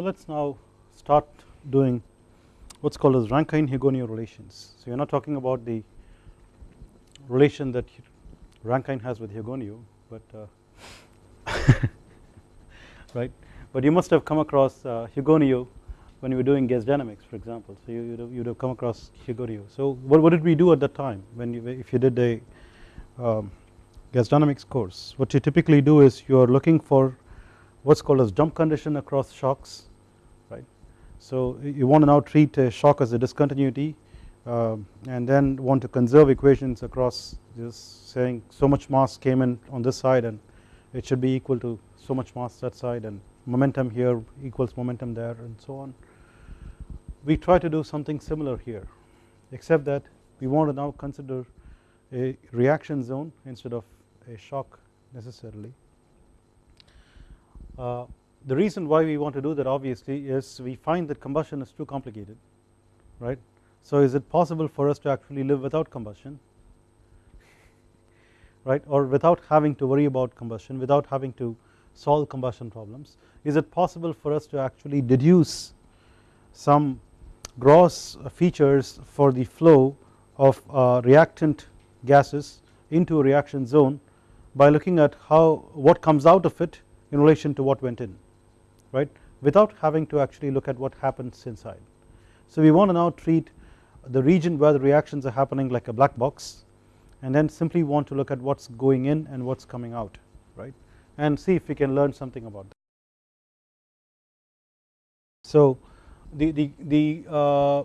So let us now start doing what is called as Rankine-Hugoniot relations. So you are not talking about the relation that Rankine has with Hugoniot but uh, right but you must have come across uh, when you were doing gas dynamics for example so you would have, have come across Hugoniot. So what, what did we do at that time when you if you did a um, gas dynamics course what you typically do is you are looking for what is called as jump condition across shocks. So you want to now treat a shock as a discontinuity um, and then want to conserve equations across just saying so much mass came in on this side and it should be equal to so much mass that side and momentum here equals momentum there and so on. We try to do something similar here except that we want to now consider a reaction zone instead of a shock necessarily. Uh, the reason why we want to do that obviously is we find that combustion is too complicated right. So is it possible for us to actually live without combustion right? Or without having to worry about combustion without having to solve combustion problems? Is it possible for us to actually deduce some gross features for the flow of uh, reactant gases into a reaction zone by looking at how what comes out of it in relation to what went in right without having to actually look at what happens inside. So we want to now treat the region where the reactions are happening like a black box and then simply want to look at what is going in and what is coming out right and see if we can learn something about that. So the, the, the uh,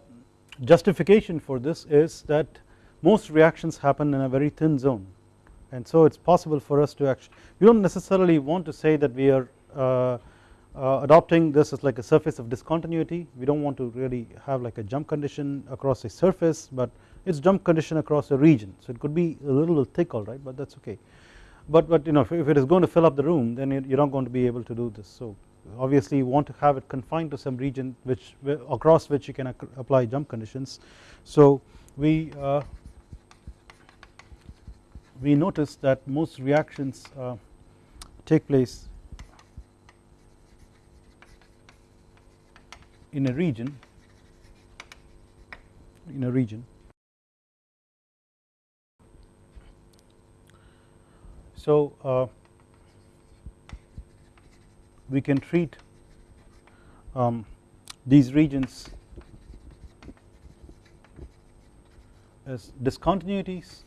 justification for this is that most reactions happen in a very thin zone and so it is possible for us to actually we do not necessarily want to say that we are uh, uh, adopting this as like a surface of discontinuity. We do not want to really have like a jump condition across a surface but it is jump condition across a region. So it could be a little thick alright but that is okay. But but you know if, if, it is going to fill up the room then you are not going to be able to do this. So obviously you want to have it confined to some region which across which you can apply jump conditions. So we uh, we notice that most reactions uh, take place in a region in a region. So uh, we can treat um, these regions as discontinuities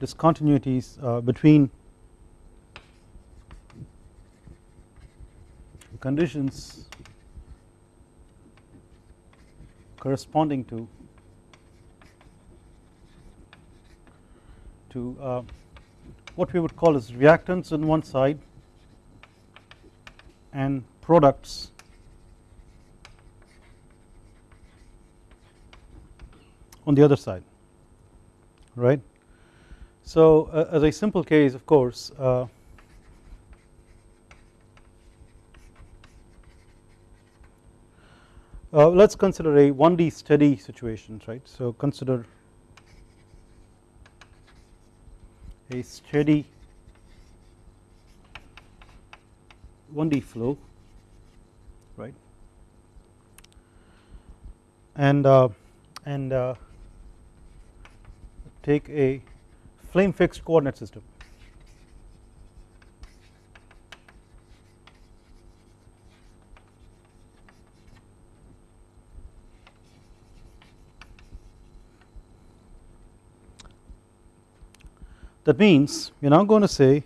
discontinuities uh, between conditions corresponding to to uh, what we would call as reactants on one side and products on the other side right. So uh, as a simple case of course uh, Uh, let us consider a 1D steady situation, right. So consider a steady 1D flow right and uh, and uh, take a flame fixed coordinate system That means we are now going to say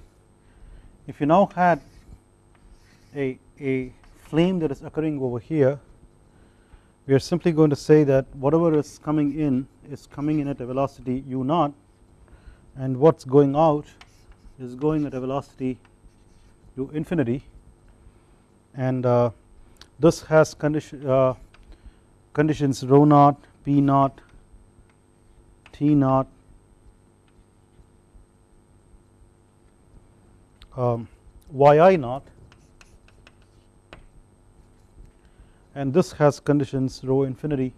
if you now had a, a flame that is occurring over here we are simply going to say that whatever is coming in is coming in at a velocity u naught and what is going out is going at a velocity u infinity. And uh, this has condition, uh, conditions rho naught, p naught, t naught um, yi naught and this has conditions rho infinity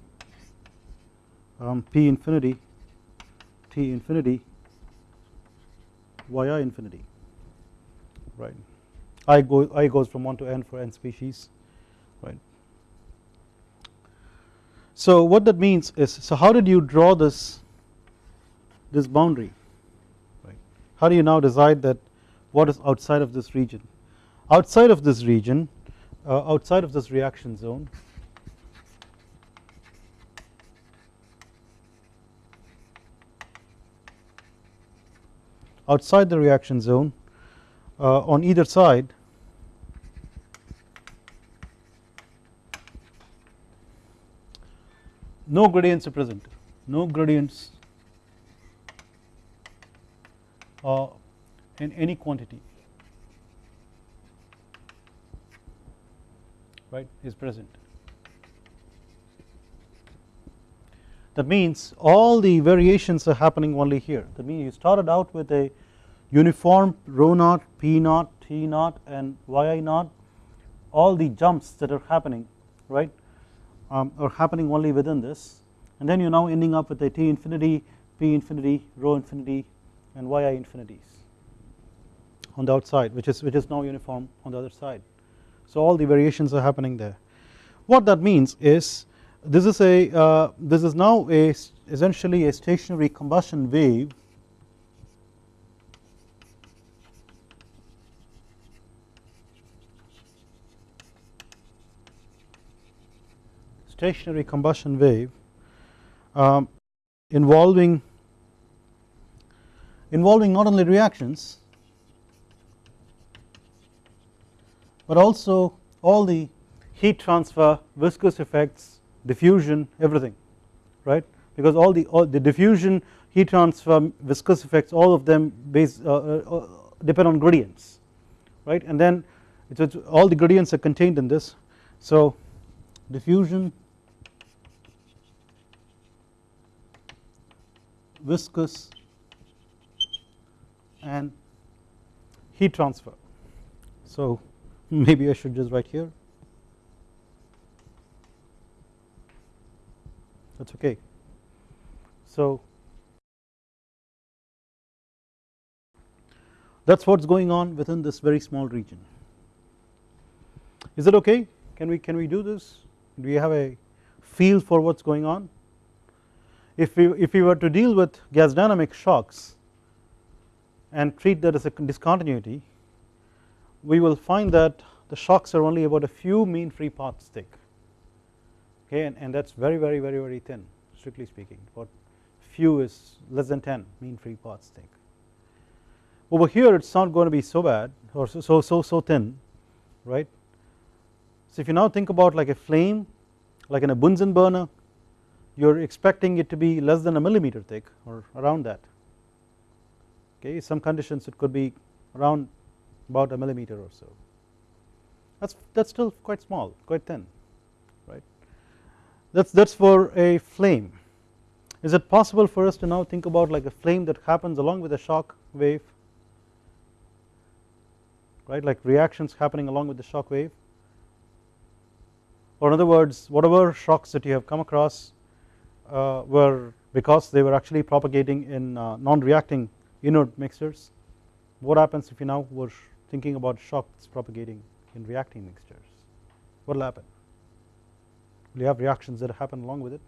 um, p infinity t infinity yi infinity. Right. I go I goes from 1 to n for n species. Right. So what that means is so how did you draw this this boundary? Right. How do you now decide that what is outside of this region? Outside of this region uh, outside of this reaction zone outside the reaction zone uh, on either side no gradients are present. No gradients uh, in any quantity. Right? Is present. That means all the variations are happening only here. That means you started out with a uniform rho naught p naught t naught and yi naught. All the jumps that are happening right um, are happening only within this. And then you are now ending up with a t infinity p infinity rho infinity and yi infinities on the outside which is which is now uniform on the other side. So all the variations are happening there. What that means is this is a uh, this is now a essentially a stationary combustion wave. Stationary combustion wave um, involving involving not only reactions but also all the heat transfer viscous effects diffusion everything right? Because all the all the diffusion heat transfer viscous effects all of them base uh, uh, uh depend on gradients right? And then it's, all the gradients are contained in this. So diffusion viscous and heat transfer. So maybe I should just write here that is okay. So that is what is going on within this very small region. Is it okay? Can we can we do this? Do we have a feel for what is going on? If we if we were to deal with gas dynamic shocks and treat that as a discontinuity, we will find that the shocks are only about a few mean free paths thick okay and, and that is very very very very thin strictly speaking. What few is less than 10 mean free paths thick. Over here it is not going to be so bad or so so so, so thin right? So if you now think about like a flame like in a Bunsen burner you are expecting it to be less than a millimeter thick or around that. Okay some conditions it could be around about a millimeter or so that's that's still quite small quite thin right? that is that is for a flame. Is it possible for us to now think about like a flame that happens along with a shock wave right like reactions happening along with the shock wave or in other words whatever shocks that you have come across uh, were because they were actually propagating in uh, non-reacting inert mixtures what happens if you now were thinking about shocks propagating in reacting mixtures. What will happen? Will you have reactions that happen along with it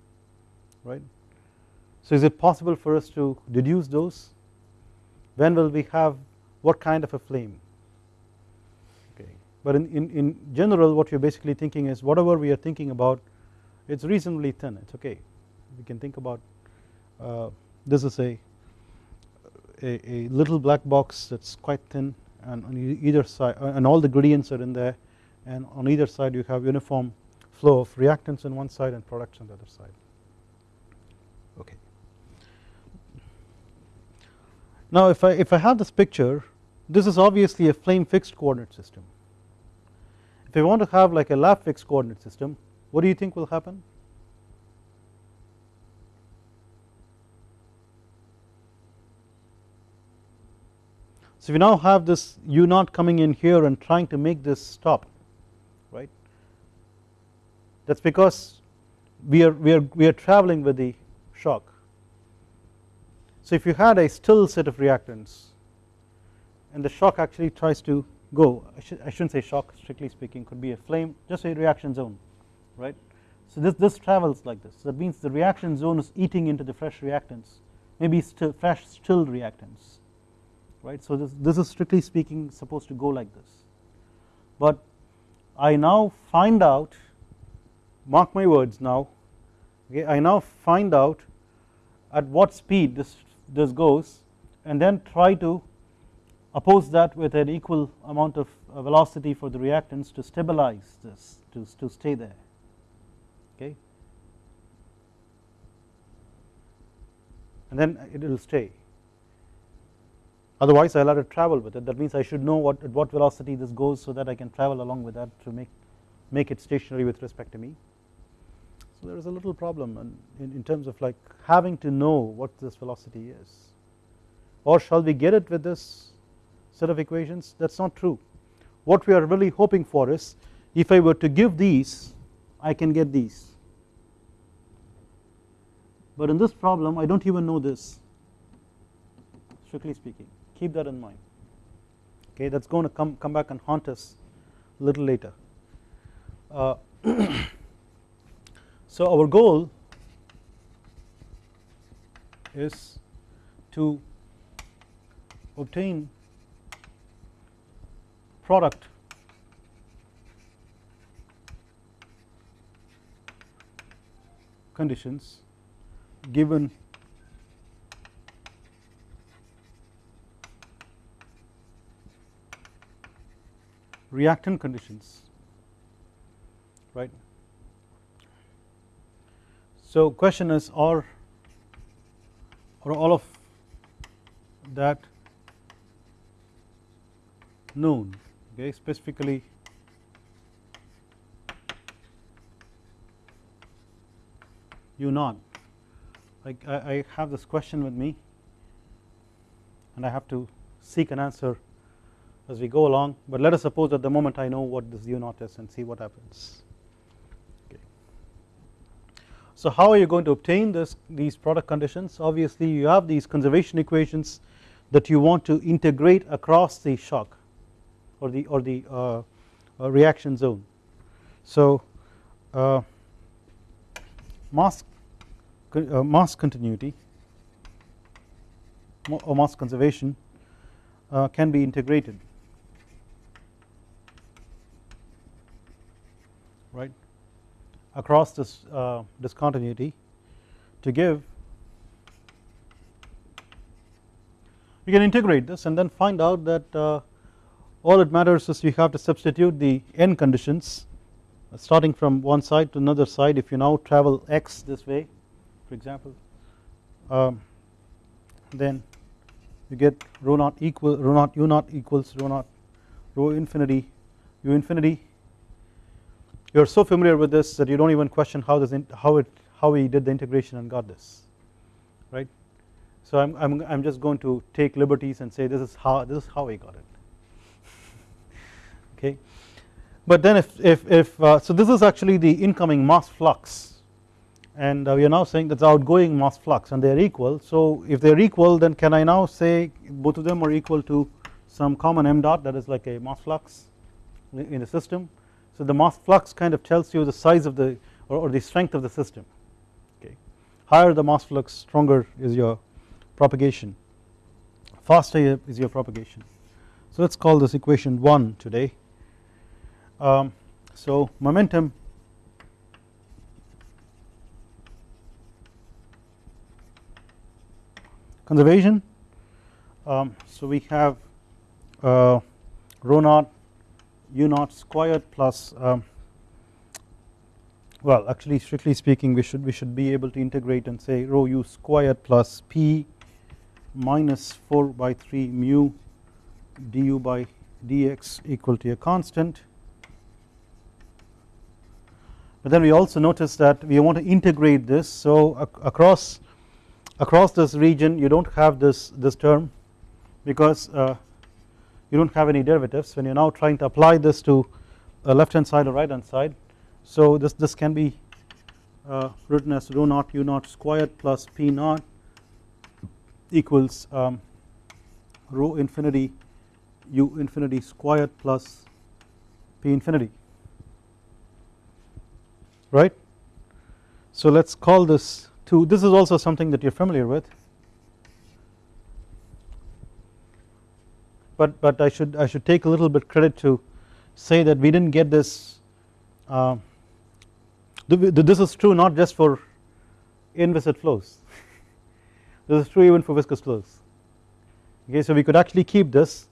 right. So is it possible for us to deduce those? When will we have what kind of a flame? Okay. But in, in, in general what you're basically thinking is whatever we are thinking about it's reasonably thin. It's okay. We can think about uh, this is a, a, a little black box that's quite thin and on either side uh, and all the gradients are in there and on either side you have uniform flow of reactants on one side and products on the other side. Okay. Now if I if I have this picture this is obviously a flame fixed coordinate system. If I want to have like a lab fixed coordinate system what do you think will happen So we now have this u naught coming in here and trying to make this stop right that is because we are, we, are, we are traveling with the shock. So if you had a still set of reactants and the shock actually tries to go I, should, I shouldn't say shock strictly speaking could be a flame just a reaction zone right. So this, this travels like this that means the reaction zone is eating into the fresh reactants maybe still fresh still reactants right. So this, this is strictly speaking supposed to go like this. But I now find out mark my words now okay? I now find out at what speed this this goes and then try to oppose that with an equal amount of uh, velocity for the reactants to stabilize this to, to stay there okay? And then it will stay otherwise I will have to travel with it. That means I should know what at what velocity this goes so that I can travel along with that to make make it stationary with respect to me. So there is a little problem in, in terms of like having to know what this velocity is. Or shall we get it with this set of equations? That is not true. What we are really hoping for is if I were to give these I can get these. But in this problem I do not even know this strictly speaking keep that in mind okay that is going to come, come back and haunt us a little later. Uh, so our goal is to obtain product conditions given reactant conditions. Right. So question is are or all of that known? Okay specifically u naught like I, I have this question with me and I have to seek an answer as we go along but let us suppose at the moment I know what this u naught is and see what happens okay. So how are you going to obtain this these product conditions obviously you have these conservation equations that you want to integrate across the shock or the or the uh, uh, reaction zone. So uh, mass uh, mass continuity or mass conservation uh, can be integrated right across this uh, discontinuity to give you can integrate this and then find out that uh, all it matters is you have to substitute the n conditions uh, starting from one side to another side. If you now travel x this way for example um, then you get rho naught equal rho naught u naught equals rho naught rho infinity u infinity you are so familiar with this that you do not even question how this how it how we did the integration and got this right. So I am I'm, I'm just going to take liberties and say this is how this is how we got it okay. But then if, if, if uh, so this is actually the incoming mass flux and uh, we are now saying that's outgoing mass flux and they are equal so if they are equal then can I now say both of them are equal to some common m dot that is like a mass flux in the system so the mass flux kind of tells you the size of the or, or the strength of the system. Okay. Higher the mass flux stronger is your propagation. Faster is your propagation. So let us call this equation 1 today. Um, so momentum conservation. Um, so we have uh, rho naught u naught squared plus um, well actually strictly speaking we should we should be able to integrate and say rho u squared plus p minus 4 by 3 mu du by dx equal to a constant. But then we also notice that we want to integrate this. So across across this region you do not have this this term because uh, you do not have any derivatives when you are now trying to apply this to a left hand side or right hand side. So this this can be uh, written as rho naught u naught squared plus p naught equals um, rho infinity u infinity squared plus p infinity. Right. So let us call this 2 this is also something that you are familiar with but but I should I should take a little bit credit to say that we did not get this uh, this is true not just for inviscid flows. This is true even for viscous flows. Okay so we could actually keep this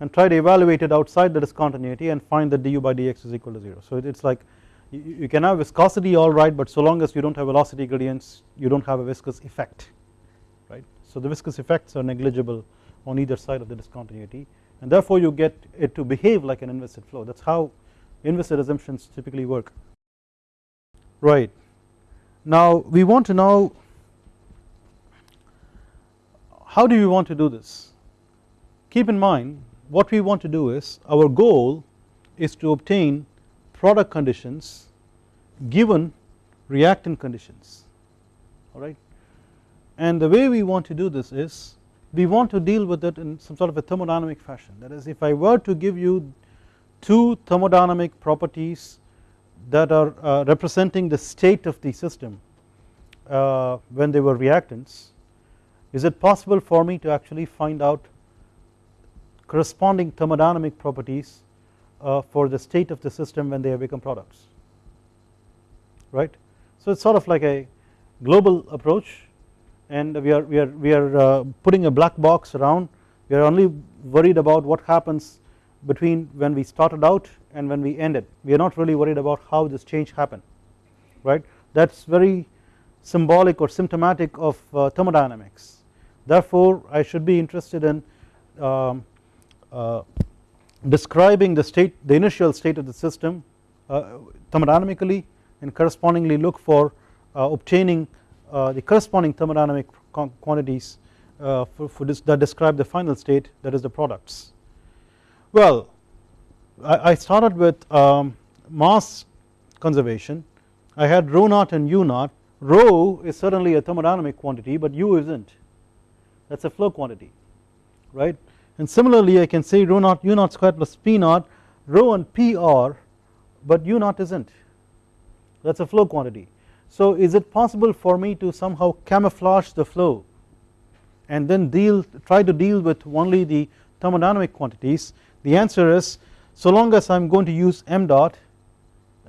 and try to evaluate it outside the discontinuity and find that du by dx is equal to 0 so it is like you, you can have viscosity alright but so long as you do not have velocity gradients you do not have a viscous effect right? So the viscous effects are negligible on either side of the discontinuity and therefore you get it to behave like an inviscid flow. That is how inviscid assumptions typically work. Right. Now we want to know how do we want to do this? Keep in mind what we want to do is our goal is to obtain product conditions given reactant conditions. Alright and the way we want to do this is we want to deal with it in some sort of a thermodynamic fashion. That is if I were to give you two thermodynamic properties that are uh, representing the state of the system uh, when they were reactants is it possible for me to actually find out corresponding thermodynamic properties uh, for the state of the system when they have become products? Right. So it is sort of like a global approach and we are we are we are uh, putting a black box around. We are only worried about what happens between when we started out and when we ended. We are not really worried about how this change happened right? That is very symbolic or symptomatic of uh, thermodynamics. Therefore I should be interested in um, uh, describing the state the initial state of the system uh, thermodynamically and correspondingly look for uh, obtaining the corresponding thermodynamic quantities uh, for, for this that describe the final state that is the products. Well I, I started with um, mass conservation. I had rho naught and u naught. Rho is certainly a thermodynamic quantity but u isn't. That is a flow quantity right? And similarly I can say rho naught u naught squared plus p naught rho and p are but u naught isn't. That is a flow quantity so is it possible for me to somehow camouflage the flow and then deal try to deal with only the thermodynamic quantities? The answer is so long as I am going to use m dot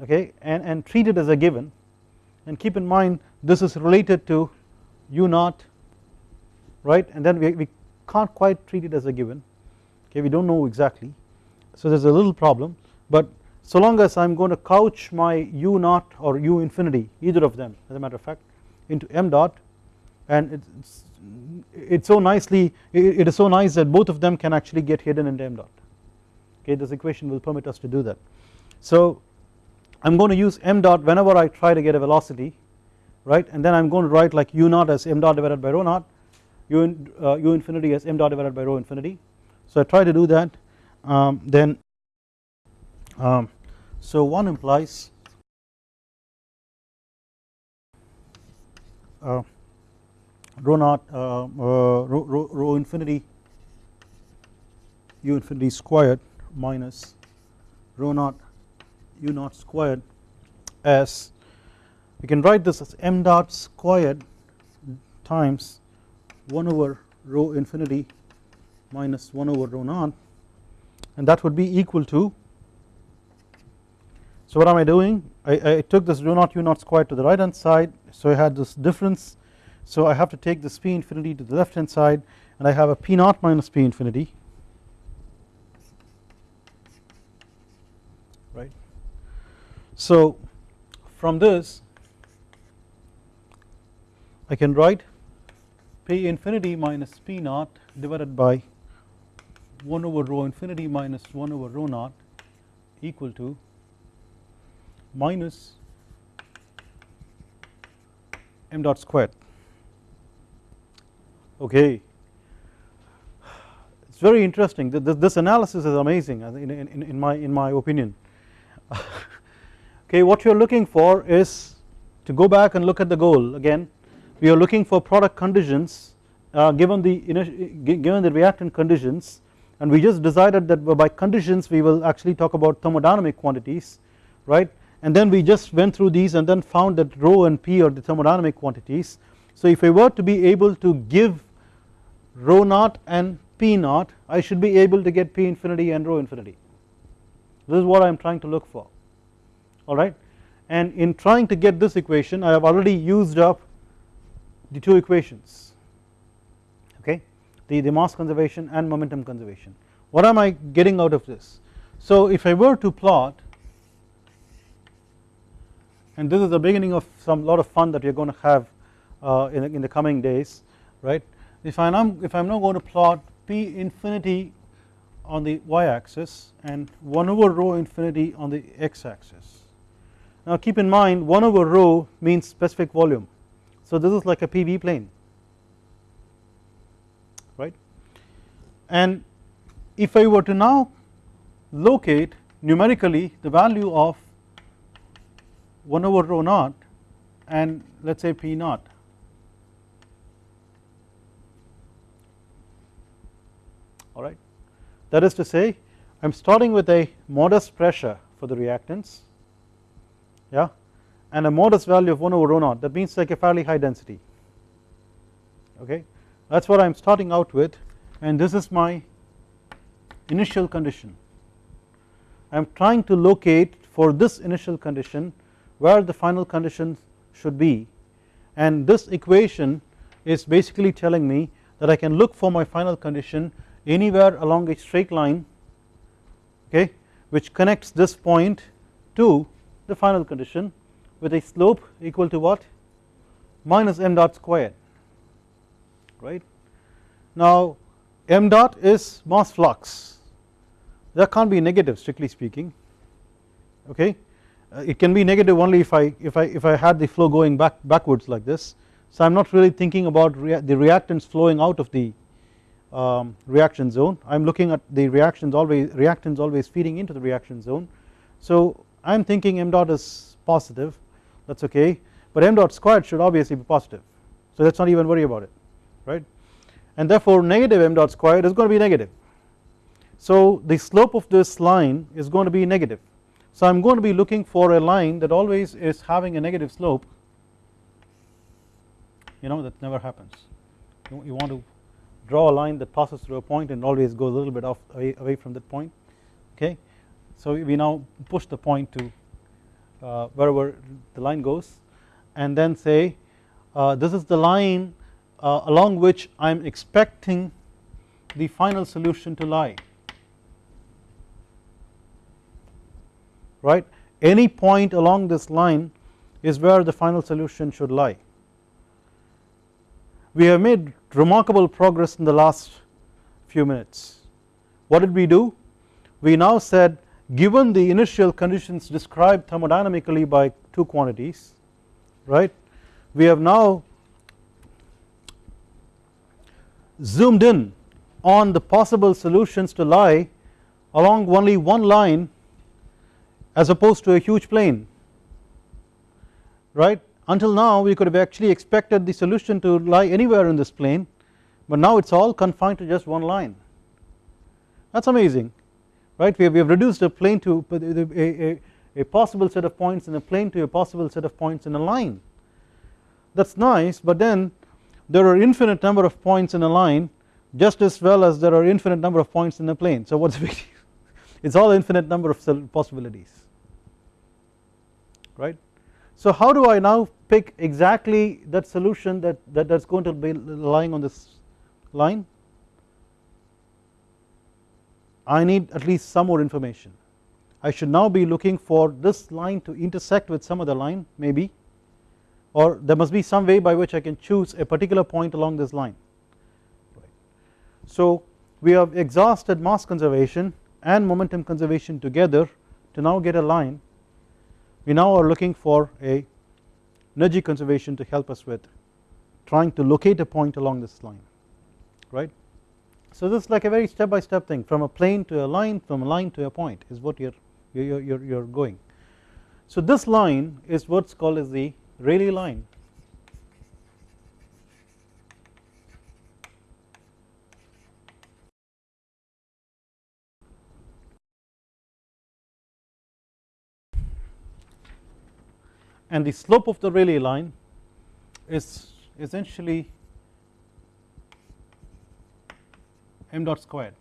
okay and, and treat it as a given and keep in mind this is related to u naught right? And then we, we can't quite treat it as a given okay? We do not know exactly. So there is a little problem but so long as I am going to couch my u naught or u infinity either of them as a matter of fact into m dot and it's it's so nicely it is so nice that both of them can actually get hidden into m dot. Okay this equation will permit us to do that. So I am going to use m dot whenever I try to get a velocity right? And then I am going to write like u naught as m dot divided by rho naught u, in, uh, u infinity as m dot divided by rho infinity. So I try to do that um, then um, so one implies uh, rho naught uh, uh, rho, rho, rho infinity u infinity squared minus rho naught u naught squared as we can write this as m dot squared times 1 over rho infinity minus 1 over rho naught and that would be equal to so what am I doing? I, I took this rho naught u naught squared to the right hand side. So I had this difference. So I have to take this p infinity to the left hand side and I have a p naught minus p infinity. Right? So from this I can write p infinity minus p naught divided by 1 over rho infinity minus 1 over rho naught equal to minus m dot squared. Okay. It's very interesting. This analysis is amazing in, in, in my in my opinion. Okay what you're looking for is to go back and look at the goal again. We are looking for product conditions uh, given the given the reactant conditions and we just decided that by conditions we will actually talk about thermodynamic quantities right and then we just went through these and then found that rho and p are the thermodynamic quantities. So if I were to be able to give rho naught and p naught I should be able to get p infinity and rho infinity. This is what I am trying to look for. Alright and in trying to get this equation I have already used up the two equations. Okay? The, the mass conservation and momentum conservation. What am I getting out of this? So if I were to plot and this is the beginning of some lot of fun that we are going to have uh, in, in the coming days right? If I am if I am now going to plot p infinity on the y axis and 1 over rho infinity on the x axis now keep in mind 1 over rho means specific volume. So this is like a PV plane. Right? And if I were to now locate numerically the value of 1 over rho naught and let us say P naught. alright. That is to say I am starting with a modest pressure for the reactants yeah and a modest value of 1 over rho naught that means like a fairly high density okay that is what I am starting out with and this is my initial condition I am trying to locate for this initial condition where the final conditions should be. And this equation is basically telling me that I can look for my final condition anywhere along a straight line okay which connects this point to the final condition with a slope equal to what? Minus m dot squared right? Now m dot is mass flux. That can't be negative strictly speaking okay it can be negative only if I if I if I had the flow going back backwards like this. So I am not really thinking about rea the reactants flowing out of the um, reaction zone. I am looking at the reactions always reactants always feeding into the reaction zone. So I am thinking m dot is positive. That is okay. But m dot squared should obviously be positive. So let us not even worry about it right? And therefore negative m dot squared is going to be negative. So the slope of this line is going to be negative so I am going to be looking for a line that always is having a negative slope you know that never happens. You, want to draw a line that passes through a point and always goes a little bit off away, away from that point okay? So we now push the point to uh, wherever the line goes and then say uh, this is the line uh, along which I am expecting the final solution to lie right any point along this line is where the final solution should lie. We have made remarkable progress in the last few minutes. What did we do? We now said given the initial conditions described thermodynamically by two quantities right we have now zoomed in on the possible solutions to lie along only one line as opposed to a huge plane right? Until now we could have actually expected the solution to lie anywhere in this plane but now it is all confined to just one line. That is amazing right? We have, we have reduced a plane to a, a, a possible set of points in a plane to a possible set of points in a line. That is nice but then there are infinite number of points in a line just as well as there are infinite number of points in a plane. So what is the big it is all infinite number of possibilities right. So how do I now pick exactly that solution that, that that's going to be lying on this line? I need at least some more information. I should now be looking for this line to intersect with some other line maybe. Or there must be some way by which I can choose a particular point along this line. So we have exhausted mass conservation and momentum conservation together to now get a line we now are looking for a energy conservation to help us with trying to locate a point along this line right. So this is like a very step by step thing from a plane to a line from a line to a point is what you're you're, you're, you're going. So this line is what's called as the Rayleigh line and the slope of the Rayleigh line is essentially m dot squared.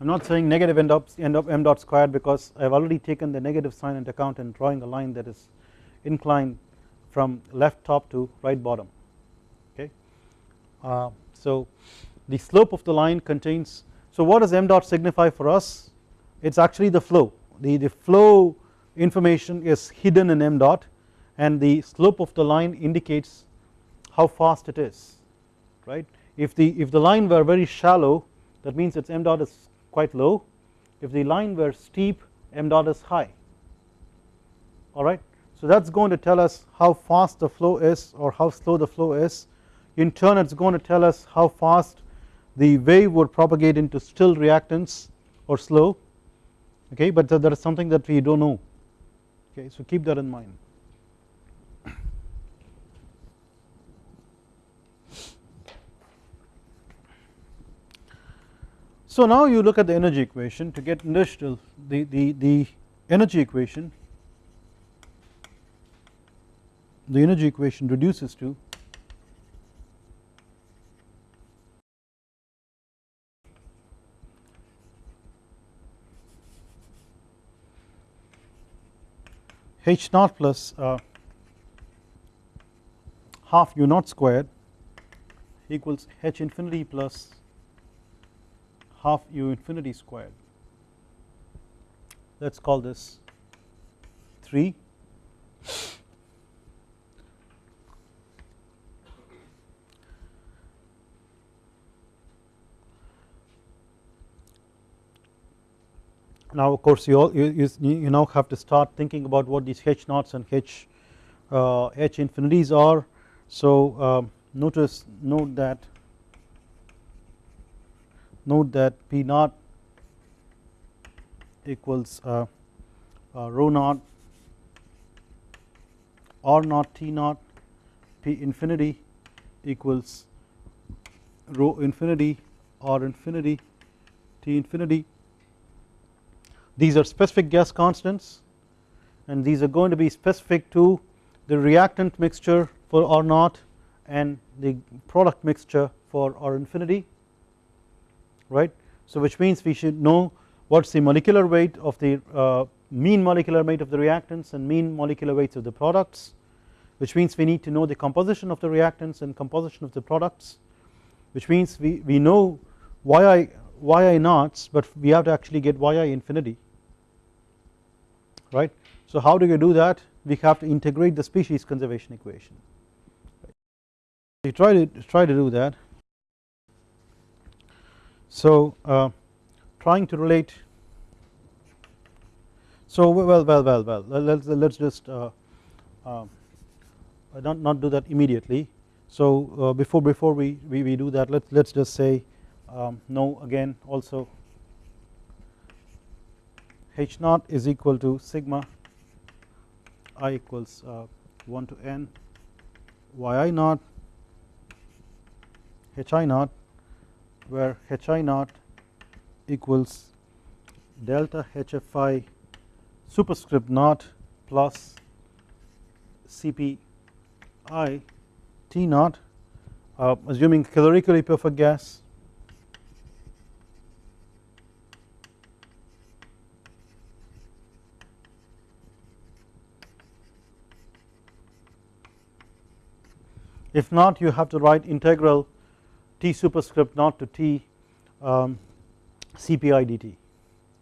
I am not saying negative end up, end of m dot squared because I have already taken the negative sign into account and drawing a line that is inclined from left top to right bottom okay. Uh, so the slope of the line contains so what does m dot signify for us it is actually the flow the, the flow information is hidden in m dot and the slope of the line indicates how fast it is right? If the if the line were very shallow that means its m dot is quite low. If the line were steep m dot is high. Alright so that is going to tell us how fast the flow is or how slow the flow is. In turn it is going to tell us how fast the wave would propagate into still reactants or slow. Okay? But that is something that we do not know. Okay? So keep that in mind So now you look at the energy equation to get industrial the, the, the energy equation. The energy equation reduces to h naught plus uh, half u naught squared equals h infinity plus half u infinity squared. Let us call this 3 now of course you, all, you, you now have to start thinking about what these h naughts and h uh, h infinities are. So um, notice note that note that P naught equals uh, uh, rho naught R naught T naught P infinity equals rho infinity R infinity T infinity. These are specific gas constants and these are going to be specific to the reactant mixture for R naught and the product mixture for R infinity right. So which means we should know what is the molecular weight of the uh, mean molecular weight of the reactants and mean molecular weights of the products which means we need to know the composition of the reactants and composition of the products which means we, we know yi, yi naughts but we have to actually get yi infinity right. So how do you do that we have to integrate the species conservation equation we try to try to do that so uh, trying to relate. So well well well well let's let's just uh, uh, not not do that immediately. So uh, before before we, we, we do that let's let's just say um, no again also. H naught is equal to sigma i equals uh, 1 to n. Yi naught hi naught where hi naught equals delta hfi superscript naught plus cpi t naught. Uh, assuming calorically perfect gas. If not you have to write integral T superscript naught to T um, CPI dt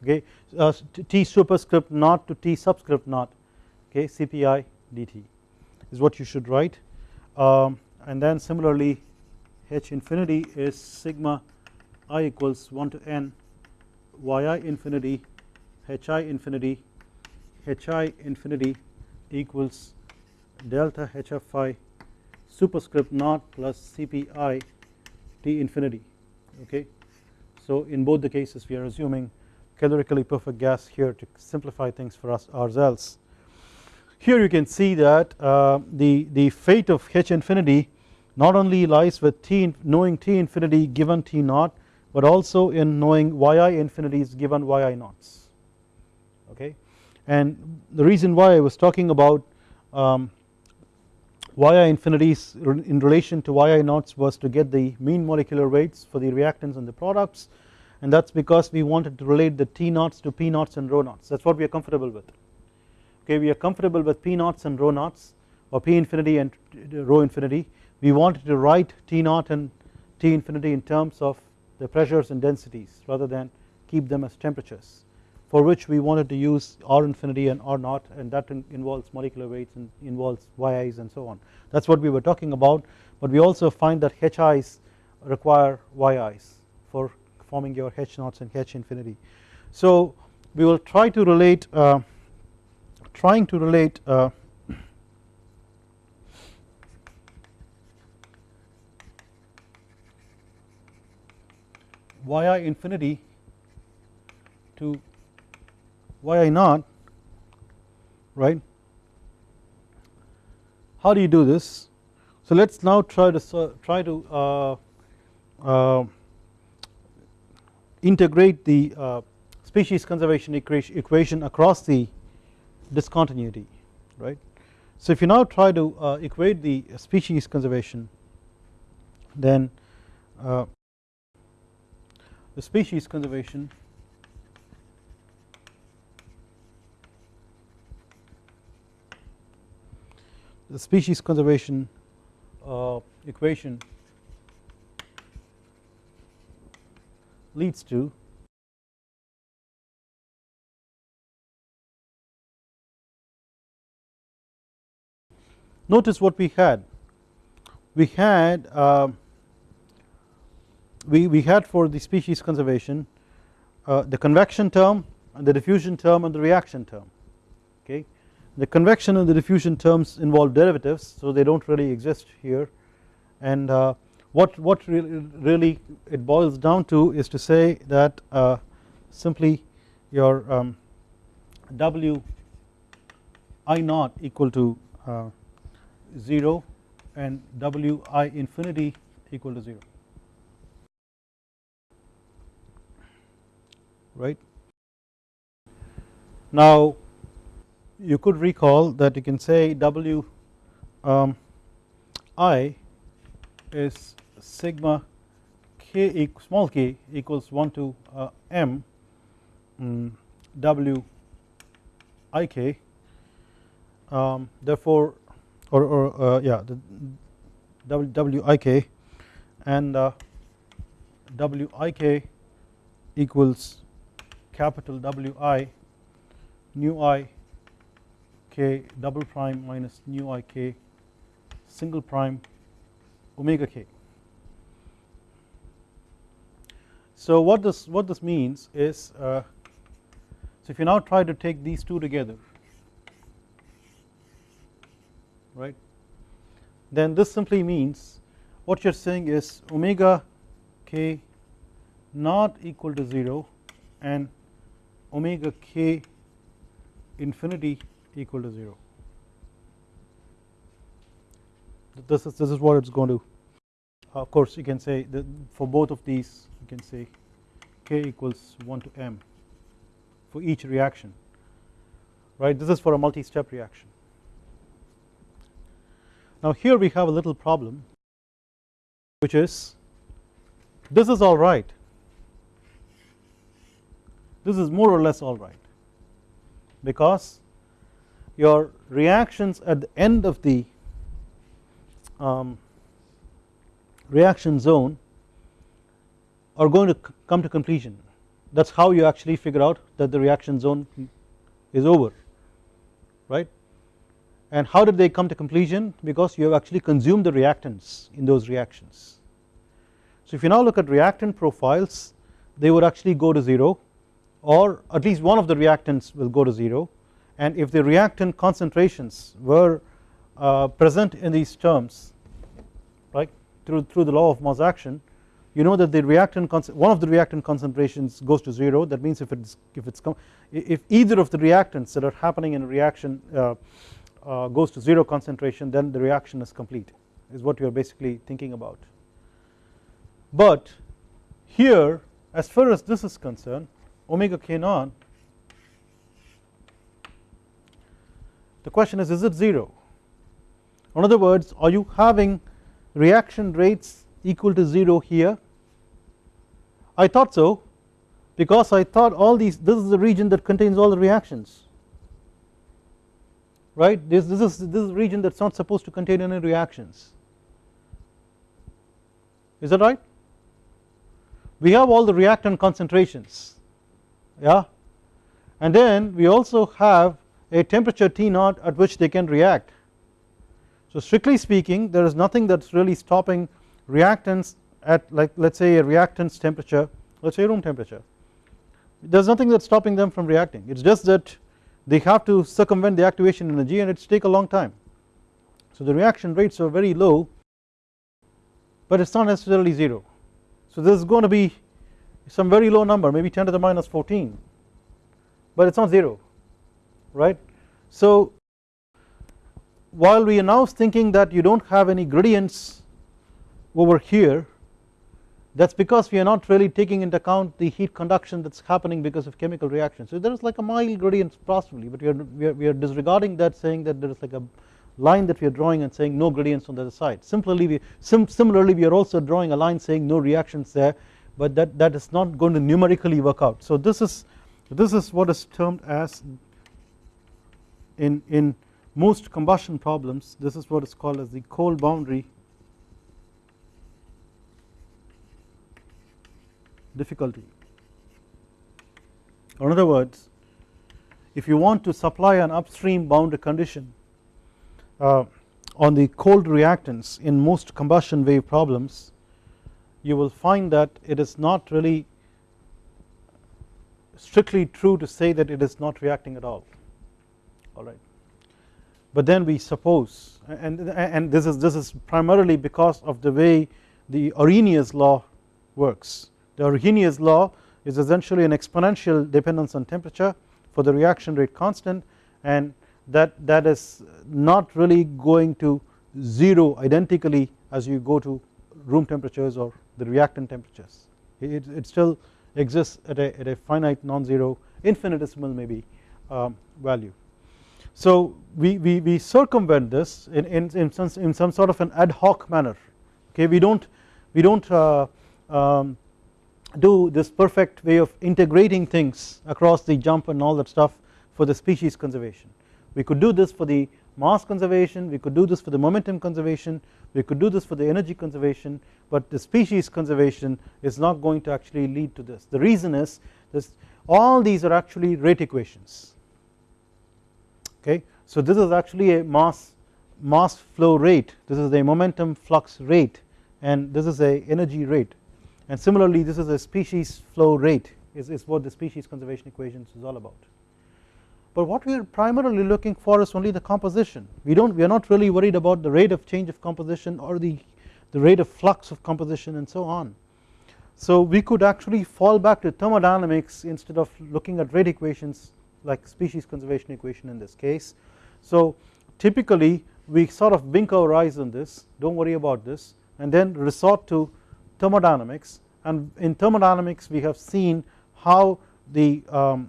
okay? Uh, T superscript naught to T subscript naught okay CPI dt is what you should write. Um, and then similarly H infinity is sigma i equals 1 to n yi infinity hi infinity hi infinity equals delta hfi superscript naught plus cpi T infinity okay. So in both the cases we are assuming calorically perfect gas here to simplify things for us ourselves. Here you can see that uh, the, the fate of H infinity not only lies with T knowing T infinity given T naught but also in knowing yi infinities given yi naughts okay and the reason why I was talking about um, yi infinities in relation to yi naughts was to get the mean molecular weights for the reactants and the products. And that is because we wanted to relate the T naughts to P naughts and rho naughts that is what we are comfortable with. Okay we are comfortable with P naughts and rho naughts or P infinity and rho infinity. We wanted to write T naught and T infinity in terms of the pressures and densities rather than keep them as temperatures for which we wanted to use R infinity and R naught and that involves molecular weights and involves YIs and so on that is what we were talking about but we also find that HIs require YIs for forming your H naughts and H infinity. So we will try to relate uh, trying to relate uh, yi infinity to yi naught right? How do you do this? So let us now try to try to uh, uh, integrate the uh, species conservation equation across the discontinuity right? So if you now try to uh, equate the species conservation then uh, the species conservation the species conservation uh, equation leads to notice what we had. We had uh, we, we had for the species conservation uh, the convection term and the diffusion term and the reaction term the convection and the diffusion terms involve derivatives so they do not really exist here and uh, what what really, really, it boils down to is to say that uh, simply your um, W i naught equal to uh, 0 and W i infinity equal to 0 right. Now you could recall that you can say W um, i is sigma k small k equals 1 to uh, m um, w i k um, therefore or, or uh, yeah the w, w i k and uh, w i k equals capital W i nu i k double prime minus nu i k single prime omega k. So what this what this means is uh, so if you now try to take these two together right then this simply means what you are saying is omega k not equal to 0 and omega k infinity equal to 0 this is this is what it's going to of course you can say that for both of these you can say k equals 1 to m for each reaction right? This is for a multi-step reaction. Now here we have a little problem which is this is all right. This is more or less all right because your reactions at the end of the um, reaction zone are going to come to completion that is how you actually figure out that the reaction zone is over right? And how did they come to completion because you have actually consumed the reactants in those reactions. So if you now look at reactant profiles they would actually go to 0 or at least one of the reactants will go to 0 and if the reactant concentrations were uh, present in these terms right through, through the law of mass action you know that the reactant one of the reactant concentrations goes to 0 that means if it's if it's if either of the reactants that are happening in a reaction uh, uh, goes to 0 concentration then the reaction is complete is what you are basically thinking about. But here as far as this is concerned omega k naught the question is is it 0 in other words are you having reaction rates equal to 0 here? I thought so because I thought all these this is the region that contains all the reactions. Right? This, this is this is region that is not supposed to contain any reactions. Is that right? We have all the reactant concentrations. Yeah? And then we also have a temperature T naught at which they can react. So strictly speaking there is nothing that is really stopping reactants at like let us say a reactants temperature let us say room temperature. There is nothing that is stopping them from reacting. It is just that they have to circumvent the activation energy and it take a long time. So the reaction rates are very low but it is not necessarily 0 so this is going to be some very low number maybe 10 to the minus 14 but it is not 0 right. So while we are now thinking that you do not have any gradients over here that is because we are not really taking into account the heat conduction that is happening because of chemical reaction. So there is like a mild gradient possibly but we are, we are, we are disregarding that saying that there is like a line that we are drawing and saying no gradients on the other side. Similarly we, sim, similarly we are also drawing a line saying no reactions there but that, that is not going to numerically work out. So this is this is what is termed as in, in most combustion problems this is what is called as the cold boundary difficulty. Or in other words if you want to supply an upstream boundary condition uh, on the cold reactants in most combustion wave problems you will find that it is not really strictly true to say that it is not reacting at all alright but then we suppose and, and this is this is primarily because of the way the Arrhenius law works. The Arrhenius law is essentially an exponential dependence on temperature for the reaction rate constant and that that is not really going to 0 identically as you go to room temperatures or the reactant temperatures. It, it still exists at a, at a finite non-zero infinitesimal maybe um, value. So we, we, we circumvent this in, in, in, some, in some sort of an ad hoc manner. Okay we don't we don't uh, um, do this perfect way of integrating things across the jump and all that stuff for the species conservation. We could do this for the mass conservation we could do this for the momentum conservation we could do this for the energy conservation but the species conservation is not going to actually lead to this. The reason is this all these are actually rate equations okay? So this is actually a mass mass flow rate. This is a momentum flux rate and this is a energy rate. And similarly this is a species flow rate is, is what the species conservation equations is all about. But what we are primarily looking for is only the composition. We don't we are not really worried about the rate of change of composition or the the rate of flux of composition and so on. So we could actually fall back to thermodynamics instead of looking at rate equations like species conservation equation in this case. So typically we sort of blink our eyes on this don't worry about this and then resort to thermodynamics. And in thermodynamics we have seen how the um,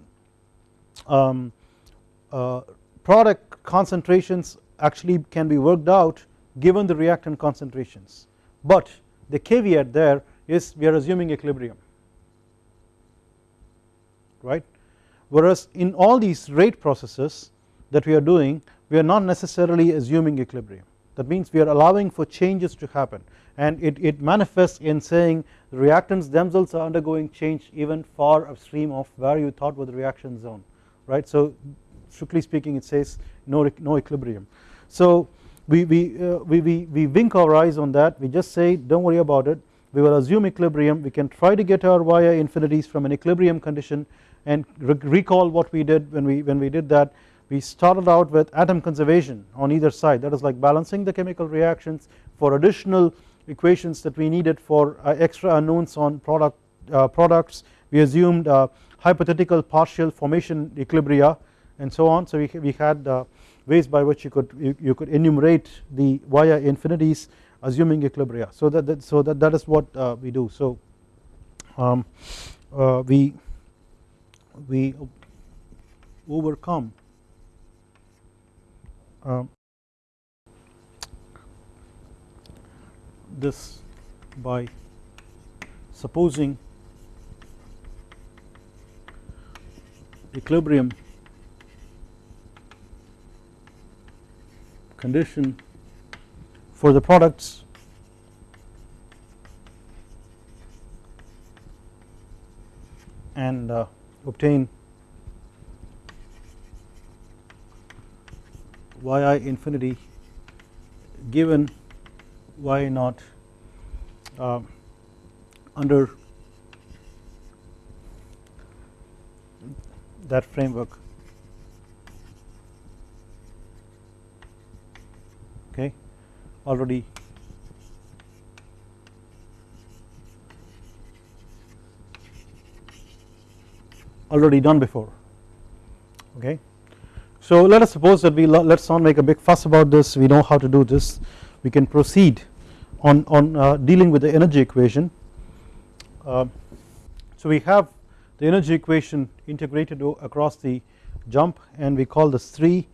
um, uh, product concentrations actually can be worked out given the reactant concentrations. But the caveat there is we are assuming equilibrium. Right whereas in all these rate processes that we are doing we are not necessarily assuming equilibrium. That means we are allowing for changes to happen. And it, it manifests in saying the reactants themselves are undergoing change even far upstream of where you thought was the reaction zone right? So strictly speaking it says no, no equilibrium. So we, we, uh, we, we, we wink our eyes on that. We just say don't worry about it. We will assume equilibrium. We can try to get our yi infinities from an equilibrium condition and re recall what we did when we when we did that. We started out with atom conservation on either side. That is like balancing the chemical reactions for additional equations that we needed for uh, extra unknowns on product uh, products. We assumed uh, hypothetical partial formation equilibria and so on. So we, we had uh, ways by which you could you, you, could enumerate the yi infinities assuming equilibria. So that, that so that that is what uh, we do. So um, uh, we we overcome um, this by supposing equilibrium condition for the products and uh, obtain yi infinity given y naught uh, under that framework. Okay? Already already done before. Okay? So let us suppose that we let us not make a big fuss about this. We know how to do this. We can proceed on, on uh, dealing with the energy equation. Uh, so we have the energy equation integrated across the jump and we call this 3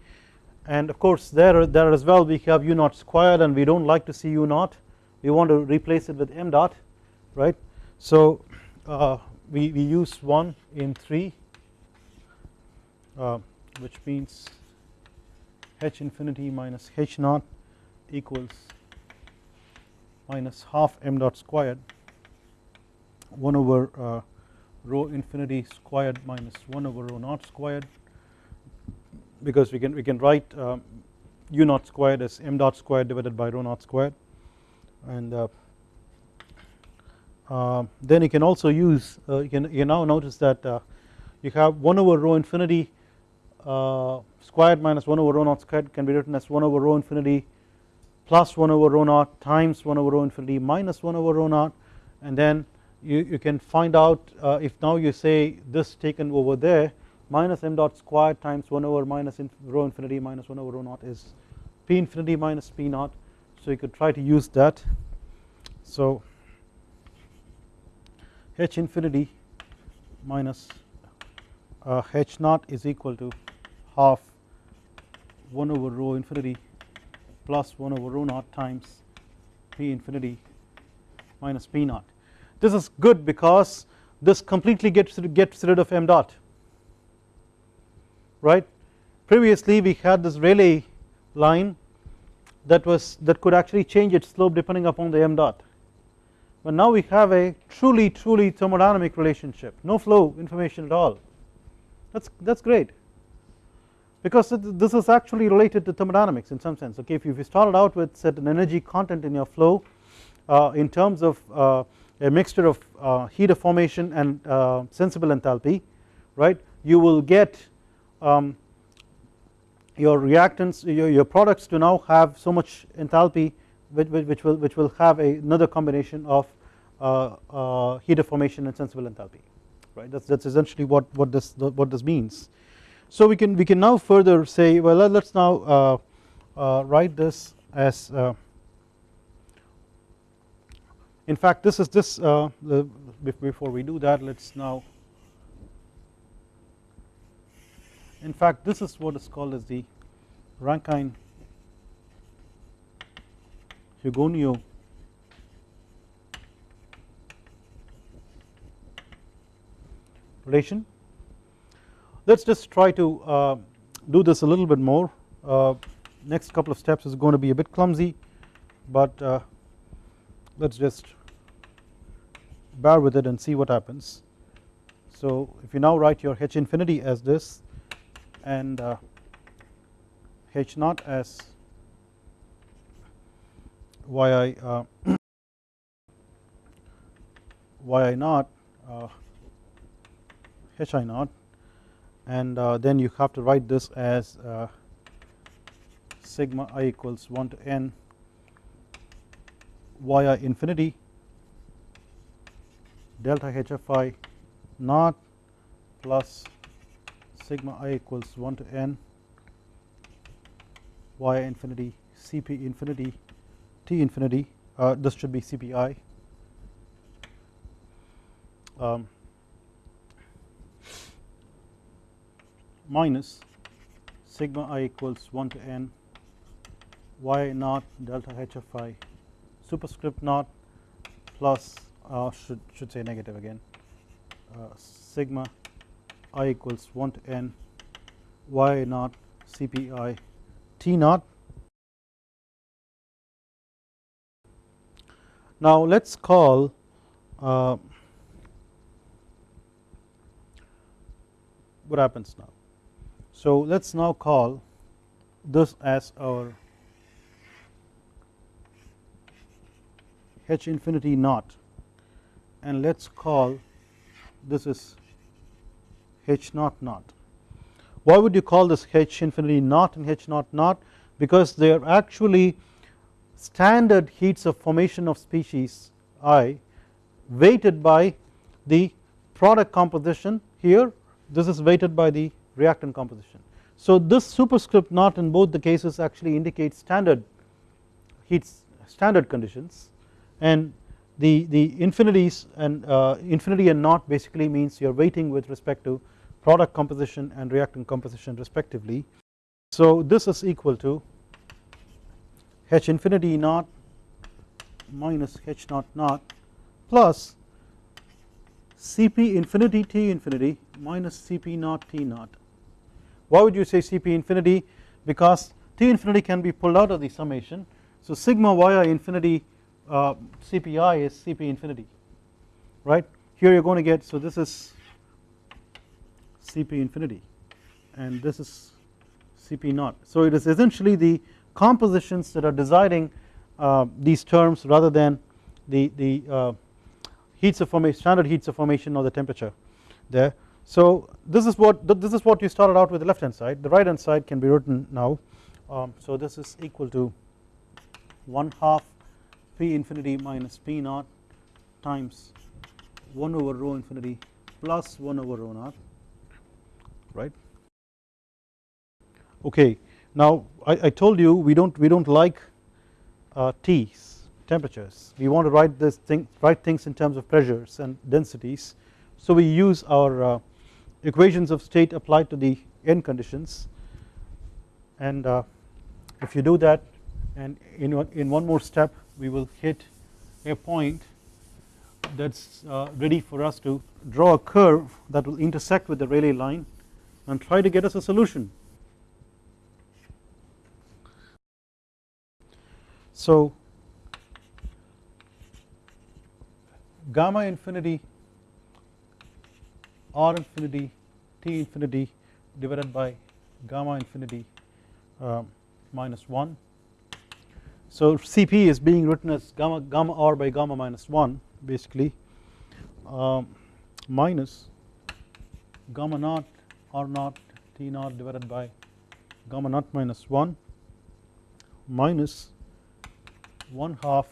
and of course there, there as well we have u naught squared and we do not like to see u naught. We want to replace it with m dot right? So uh, we, we use 1 in 3 uh, which means h infinity minus h naught equals minus half m dot squared 1 over uh, rho infinity squared minus 1 over rho naught squared. Because we can we can write um, u naught squared as m dot squared divided by rho naught squared. And uh, uh, then you can also use uh, you can you now notice that uh, you have 1 over rho infinity uh, squared minus 1 over rho naught squared can be written as 1 over rho infinity plus 1 over rho naught times 1 over rho infinity minus 1 over rho naught. And then you, you can find out uh, if now you say this taken over there minus m dot squared times 1 over minus in rho infinity minus 1 over rho naught is p infinity minus p naught. So you could try to use that. So h infinity minus uh, h naught is equal to half 1 over rho infinity plus 1 over rho naught times p infinity minus p naught. This is good because this completely gets gets rid of m dot right previously we had this Rayleigh line that was that could actually change its slope depending upon the m dot but now we have a truly truly thermodynamic relationship. No flow information at all. That's that's great. Because this is actually related to thermodynamics in some sense okay? If you started out with certain energy content in your flow uh, in terms of uh, a mixture of uh, heat of formation and uh, sensible enthalpy right you will get um, your reactants your, your products to now have so much enthalpy which, which will which will have a, another combination of heat of formation and sensible enthalpy right? That's that's essentially what what this what this means. So we can we can now further say well let us now uh, uh, write this as uh, in fact this is this uh, the, before we do that let us now in fact this is what is called as the Rankine Hugoniot Let us just try to uh, do this a little bit more uh, next couple of steps is going to be a bit clumsy but uh, let us just bear with it and see what happens. So if you now write your h infinity as this and uh, h naught as yi uh, yi naught uh, hi naught. And uh, then you have to write this as uh, sigma i equals 1 to n yi infinity delta hfi naught plus sigma i equals 1 to n y infinity cp infinity t infinity uh, this should be cpi um, minus sigma i equals 1 to n y naught delta h of i superscript naught plus uh, should should say negative again uh, sigma i equals 1 to n y naught cpi t naught. Now let us call uh, what happens now. So let us now call this as our h infinity naught. And let us call this is h naught naught. Why would you call this h infinity naught and h naught naught? Because they are actually standard heats of formation of species i weighted by the product composition here. This is weighted by the reactant composition. So this superscript naught in both the cases actually indicates standard heats standard conditions and the, the infinities and uh, infinity and naught basically means you are weighting with respect to product composition and reactant composition respectively. So this is equal to h infinity naught minus h naught naught plus Cp infinity T infinity minus Cp naught T naught. Why would you say Cp infinity? Because T infinity can be pulled out of the summation. So sigma yi infinity uh, CPI is Cp infinity, right? Here you're going to get so this is Cp infinity, and this is Cp naught. So it is essentially the compositions that are deciding uh, these terms rather than the the uh, heats of formation standard heats of formation or the temperature there. So this is what this is what you started out with the left hand side the right hand side can be written now um, so this is equal to 1 half p infinity minus p naught times 1 over rho infinity plus 1 over rho naught right okay now I, I told you we don't we don't like uh, T's temperatures. We want to write this thing write things in terms of pressures and densities. So we use our uh, equations of state applied to the end conditions and uh, if you do that and in one, in one more step we will hit a point that's uh, ready for us to draw a curve that will intersect with the Rayleigh line and try to get us a solution. So gamma infinity r infinity t infinity divided by gamma infinity uh, minus 1. So Cp is being written as gamma gamma r by gamma minus 1 basically um, minus gamma naught r naught t naught divided by gamma naught minus 1 minus 1 half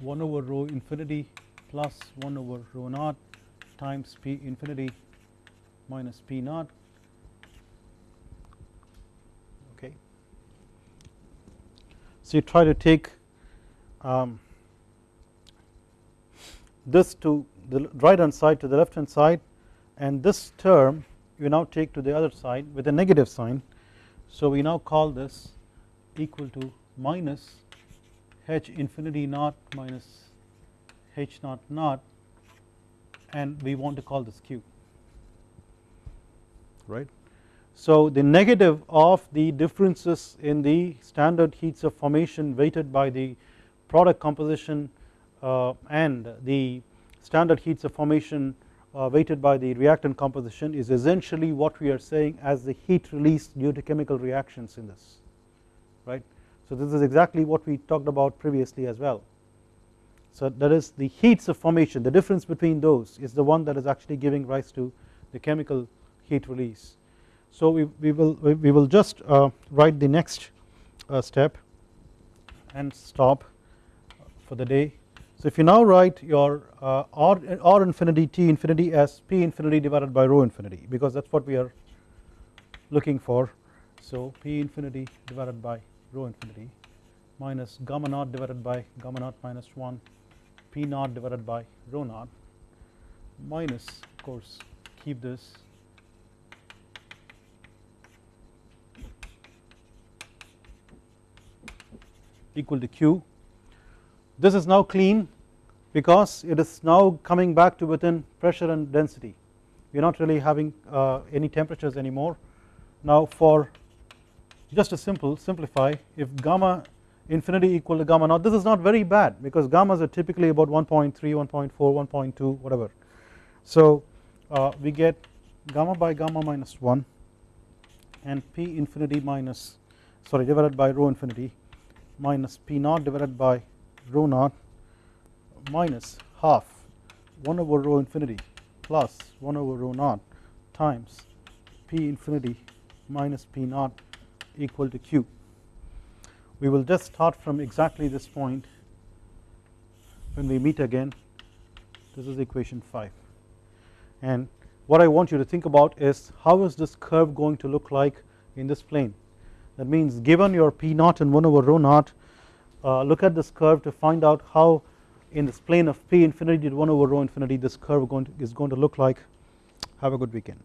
1 over rho infinity plus 1 over rho naught times P infinity minus P naught okay. So you try to take um, this to the right hand side to the left hand side and this term you now take to the other side with a negative sign. So we now call this equal to minus h infinity naught minus h naught naught and we want to call this q right. So the negative of the differences in the standard heats of formation weighted by the product composition uh, and the standard heats of formation uh, weighted by the reactant composition is essentially what we are saying as the heat released due to chemical reactions in this right. So this is exactly what we talked about previously as well. So that is the heats of formation the difference between those is the one that is actually giving rise to the chemical heat release. So we, we will we will just uh, write the next uh, step and stop for the day. So if you now write your uh, R, R infinity T infinity as P infinity divided by rho infinity because that is what we are looking for. So P infinity divided by rho infinity minus gamma naught divided by gamma naught minus 1 P naught divided by rho naught minus of course keep this. Equal to Q. this is now clean because it is now coming back to within pressure and density. We are not really having uh, any temperatures anymore. Now for just to simple simplify if gamma infinity equal to gamma naught this is not very bad because gammas are typically about 1.3 1.4 1.2 whatever so uh, we get gamma by gamma minus 1 and p infinity minus sorry divided by rho infinity minus p naught divided by rho naught minus half 1 over rho infinity plus 1 over rho naught times p infinity minus p naught equal to q. We will just start from exactly this point when we meet again. This is equation 5 and what I want you to think about is how is this curve going to look like in this plane? That means given your p naught and 1 over rho naught uh, look at this curve to find out how in this plane of p infinity to 1 over rho infinity this curve going to, is going to look like. Have a good weekend